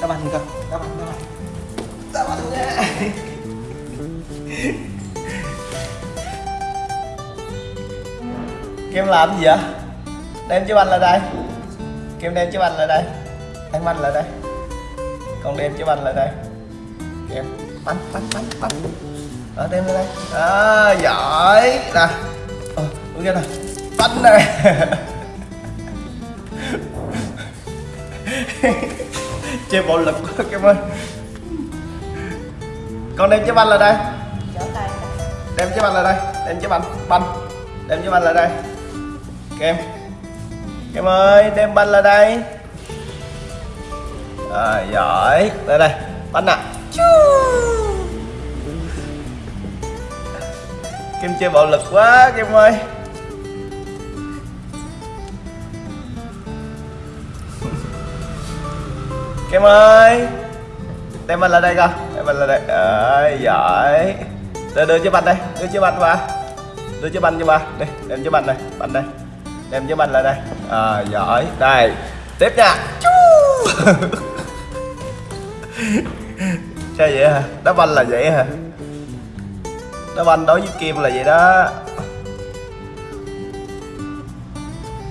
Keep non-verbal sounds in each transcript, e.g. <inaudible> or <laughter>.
đá banh cơ đá banh đá banh đá banh Kem làm gì vậy? Đem chiếc banh lại đây. Kem đem chiếc banh lại đây. Đem banh lại đây. Con đem chiếc banh lại đây. Kem bánh bánh bánh bánh đó đem lại đây. Đó giỏi. Nè. Ờ, đúng chưa nè. Banh này <laughs> Chơi bạo lực quá Kem ơi. Con đem chiếc banh lại đây. Đem chiếc banh lại đây. Đem chiếc banh banh đem chiếc banh lại đây. Kem. Kem ơi đem banh lại đây. À, giỏi. Đây đây. Banh nè. Kem chơi bạo lực quá kem ơi kem ơi. Đem banh lại đây coi. Đem banh lại đây. À, giỏi. Đưa, đưa chiếc banh đây. Đưa chiếc banh qua đưa chiếc banh cho ba đây đem chiếc banh này banh đây. Đem chiếc banh lại đây. À, giỏi. Đây. Tiếp nha. <laughs> Sao vậy hả? Đá banh là vậy hả? Đá banh đối với kim là vậy đó.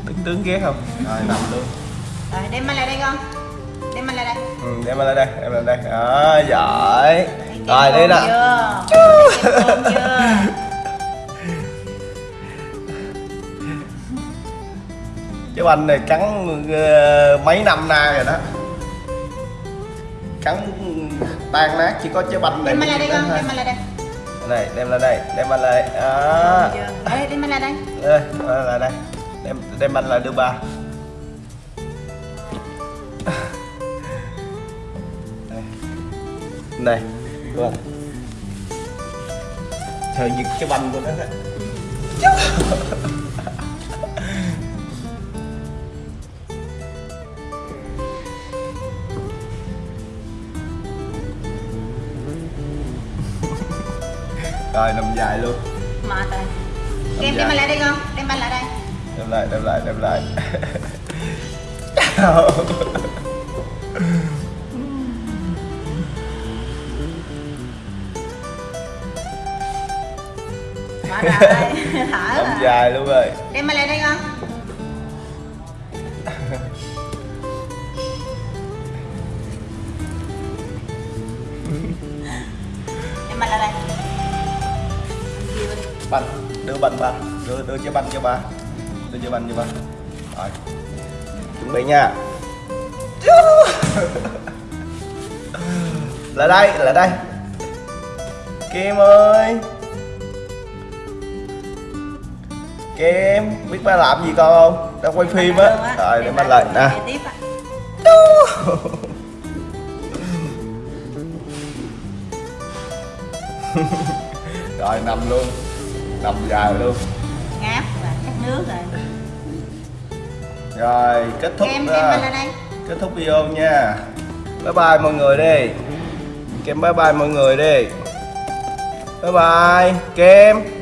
Đứng tướng ghét không? Rồi nằm luôn. Rồi đem banh lại đây con. Đem lại đây. Ừ, đem banh lại đây đem lại đây. À, giỏi. Rồi đi nè? Chứ anh này cắn ờ, mấy năm nay rồi đó. Cắn tan nát chỉ có trái banh này Đem lại đây con, đem lại đây. Này đem lên đây, đem banh lại. Đó? Ê, đem banh lại đây. Đây, đem lại đây. Đem, đem banh lại đưa ba Này Vâng Trời giật cái banh của nó. Đấy <laughs> Rồi nằm dài luôn. Mệt rồi đem banh lại đây con Đem banh lại đây. Đem lại đem lại đem lại <laughs> Mệt rồi <laughs> Thở nằm rồi dài luôn rồi. Đem banh lại đây con. Đem banh lại đây. Banh đưa banh ba đưa đưa cho banh cho ba. Đưa cho banh cho ba. Rồi. Chuẩn bị nha. <laughs> Lại đây lại đây. Kim ơi kim biết ba làm gì con không? Đang quay phim á. Rồi để ba lại nè. <laughs> rồi nằm luôn. Nằm dài luôn. Ngáp và cắt nước rồi. Rồi kết thúc kem kem banh lại đây. kết thúc video nha. Bye bye mọi người đi. Kem bye bye mọi người đi. Bye bye. Kem